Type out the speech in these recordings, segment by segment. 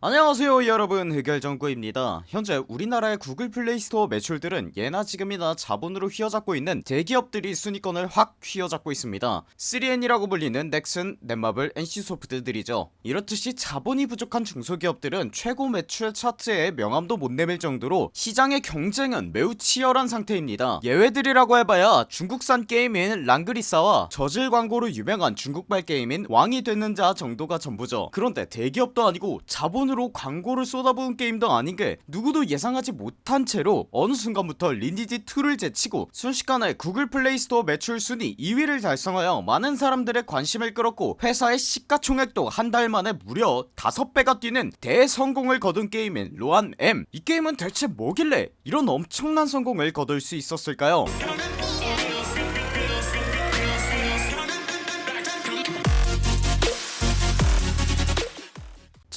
안녕하세요 여러분. 흑열정구입니다. 현재 우리나라의 구글 플레이스토어 매출들은 예나 지금이나 자본으로 휘어잡고 있는 대기업들이 순위권을 확 휘어잡고 있습니다. 3N이라고 불리는 넥슨, 넷마블, NC소프트들이죠. 이렇듯이 자본이 부족한 중소기업들은 최고 매출 차트에 명함도 못 내밀 정도로 시장의 경쟁은 매우 치열한 상태입니다. 예외들이라고 해봐야 중국산 게임인 랑그리사와 저질 광고로 유명한 중국발 게임인 왕이 되는 자 정도가 전부죠. 그런데 대기업도 아니고 자본 으로 광고를 쏟아부은 게임도 아닌게 누구도 예상하지 못한 채로 어느 순간부터 리니지2를 제치고 순식간에 구글 플레이스토어 매출 순위 2위를 달성하여 많은 사람들의 관심을 끌었고 회사의 시가총액도 한 달 만에 무려 5배가 뛰는 대성공을 거둔 게임인 로한M. 이 게임은 대체 뭐길래 이런 엄청난 성공을 거둘 수 있었을까요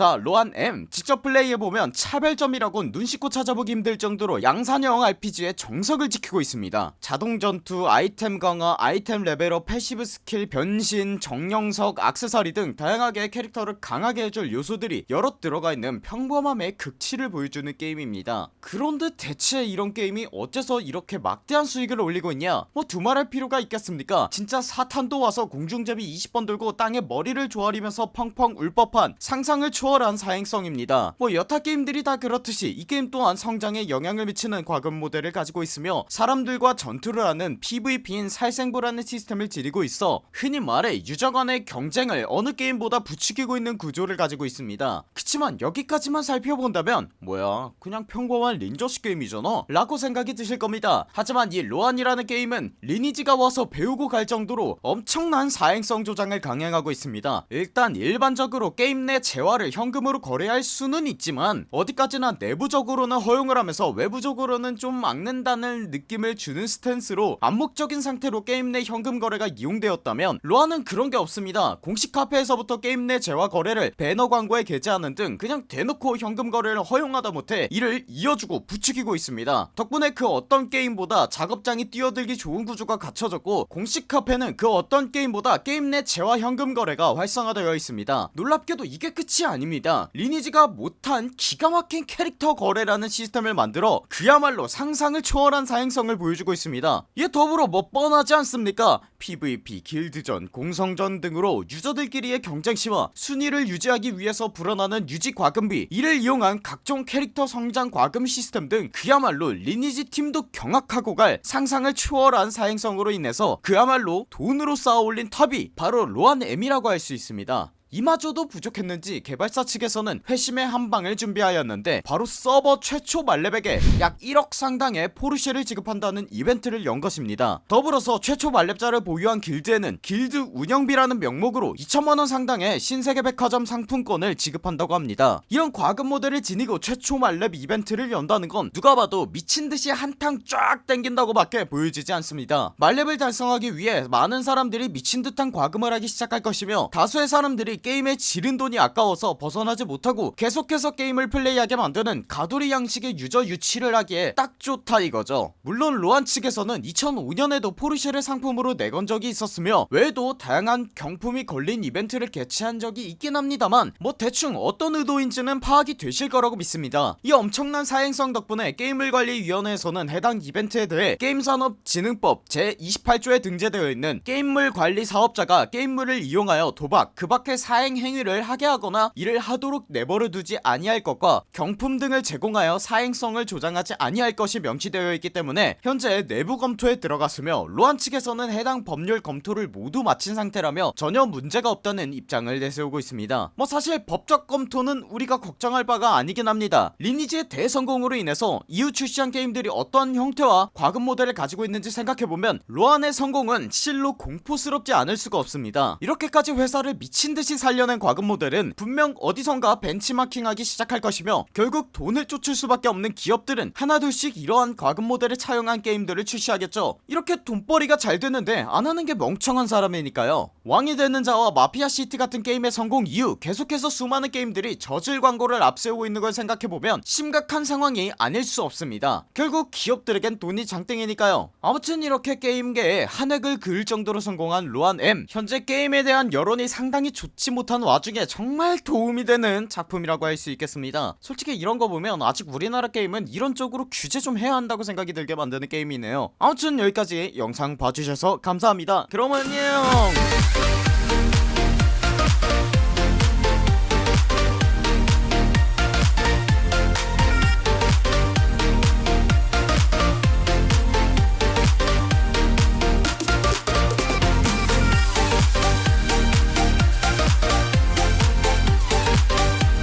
자 로한M. 직접 플레이해보면 차별점이라곤 눈 씻고 찾아보기 힘들 정도로 양산형 RPG의 정석을 지키고 있습니다. 자동전투, 아이템 강화, 아이템 레벨업, passive skill, 변신, 정령석, 악세사리 등 다양하게 캐릭터를 강하게 해줄 요소들이 여럿 들어가 있는 평범함의 극치를 보여주는 게임입니다. 그런데 대체 이런 게임이 어째서 이렇게 막대한 수익을 올리고 있냐? 뭐 두말할 필요가 있겠습니까? 진짜 사탄도 와서 공중제비 20번 돌고 땅에 머리를 조아리면서 펑펑 울 법한 상상을 초월한 사행성입니다. 뭐 여타 게임들이 다 그렇듯이 이 게임 또한 성장에 영향을 미치는 과금 모델을 가지고 있으며 사람들과 전투를 하는 PVP인 살생부라는 시스템을 지니고 있어 흔히 말해 유저 간의 경쟁을 어느 게임보다 부추기고 있는 구조를 가지고 있습니다. 그치만 여기까지만 살펴본다면 뭐야 그냥 평범한 린저씨 게임이잖아? 라고 생각이 드실 겁니다. 하지만 이 로한이라는 게임은 리니지가 와서 배우고 갈 정도로 엄청난 사행성 조장을 강행하고 있습니다. 일단 일반적으로 게임 내 재화를 현금으로 거래할 수는 있지만 어디까지나 내부적으로는 허용을 하면서 외부적으로는 좀 막는다는 느낌을 주는 스탠스로 암묵적인 상태로 게임 내 현금 거래가 이용되었다면 로한은 그런게 없습니다. 공식 카페에서부터 게임 내 재화 거래를 배너 광고에 게재하는 등 그냥 대놓고 현금 거래를 허용하다 못해 이를 이어주고 부추기고 있습니다. 덕분에 그 어떤 게임보다 작업장이 뛰어들기 좋은 구조가 갖춰졌고 공식 카페는 그 어떤 게임보다 게임 내 재화 현금 거래가 활성화되어 있습니다. 놀랍게도 이게 끝이 아닙니다. 리니지가 못한 기가 막힌 캐릭터 거래라는 시스템을 만들어 그야말로 상상을 초월한 사행성을 보여주고 있습니다. 이에 더불어 뭐 뻔하지 않습니까? PVP, 길드전, 공성전 등으로 유저들끼리의 경쟁 심화 순위를 유지하기 위해서 불어나는 유지 과금비 이를 이용한 각종 캐릭터 성장 과금 시스템 등 그야말로 리니지 팀도 경악하고 갈 상상을 초월한 사행성으로 인해서 그야말로 돈으로 쌓아올린 탑이 바로 로한M이라고 할 수 있습니다 이마저도 부족했는지 개발사 측에서는 회심의 한방을 준비하였는데 바로 서버 최초 만렙에게 약 1억 상당의 포르쉐를 지급한다는 이벤트를 연 것입니다. 더불어서 최초 만렙자를 보유한 길드에는 길드 운영비라는 명목으로 2천만원 상당의 신세계 백화점 상품권을 지급한다고 합니다. 이런 과금 모델을 지니고 최초 만렙 이벤트를 연다는 건 누가 봐도 미친듯이 한탕 쫙 땡긴다고 밖에 보여지지 않습니다. 만렙을 달성하기 위해 많은 사람들이 미친듯한 과금을 하기 시작할 것이며 다수의 사람들이 게임에 지른 돈이 아까워서 벗어나지 못하고 계속해서 게임을 플레이하게 만드는 가돌이 양식의 유저 유치를 하기에 딱 좋다 이거죠. 물론 로안 측에서는 2005년에도 포르쉐를 상품으로 내건 적이 있었으며 외에도 다양한 경품이 걸린 이벤트를 개최한 적이 있긴 합니다만 뭐 대충 어떤 의도인지는 파악이 되실 거라고 믿습니다. 이 엄청난 사행성 덕분에 게임물관리위원회에서는 해당 이벤트에 대해 게임산업진흥법 제28조에 등재되어 있는 게임물 관리 사업자가 게임물을 이용하여 도박 그 밖의 사행 행위를 하게 하거나 이를 하도록 내버려 두지 아니할 것과 경품 등을 제공하여 사행성을 조장하지 아니할 것이 명시되어 있기 때문에 현재 내부 검토에 들어갔으며 로한 측에서는 해당 법률 검토를 모두 마친 상태라며 전혀 문제가 없다는 입장을 내세우고 있습니다. 뭐 사실 법적 검토는 우리가 걱정할 바가 아니긴 합니다. 리니지의 대성공으로 인해서 이후 출시한 게임들이 어떤 형태와 과금 모델을 가지고 있는지 생각해보면 로한의 성공은 실로 공포스럽지 않을 수가 없습니다. 이렇게까지 회사를 미친듯이 살려낸 과금 모델은 분명 어디선가 벤치마킹하기 시작할 것이며 결국 돈을 쫓을 수밖에 없는 기업들은 하나둘씩 이러한 과금 모델을 차용한 게임들을 출시하겠죠. 이렇게 돈벌이가 잘 되는데 안하는 게 멍청한 사람이니까요 왕이 되는 자와 마피아 시티 같은 게임의 성공 이후 계속해서 수많은 게임들이 저질 광고를 앞세우고 있는 걸 생각해보면 심각한 상황이 아닐 수 없습니다. 결국 기업들에겐 돈이 장땡이니까요. 아무튼 이렇게 게임계에 한 획을 그을 정도로 성공한 로안 M. 현재 게임에 대한 여론이 상당히 좋지 못한 와중에 정말 도움이 되는 작품이라고 할 수 있겠습니다. 솔직히 이런 거 보면 아직 우리나라 게임은 이런 쪽으로 규제 좀 해야 한다고 생각이 들게 만드는 게임이네요. 아무튼 여기까지 영상 봐주셔서 감사합니다. 그럼 안녕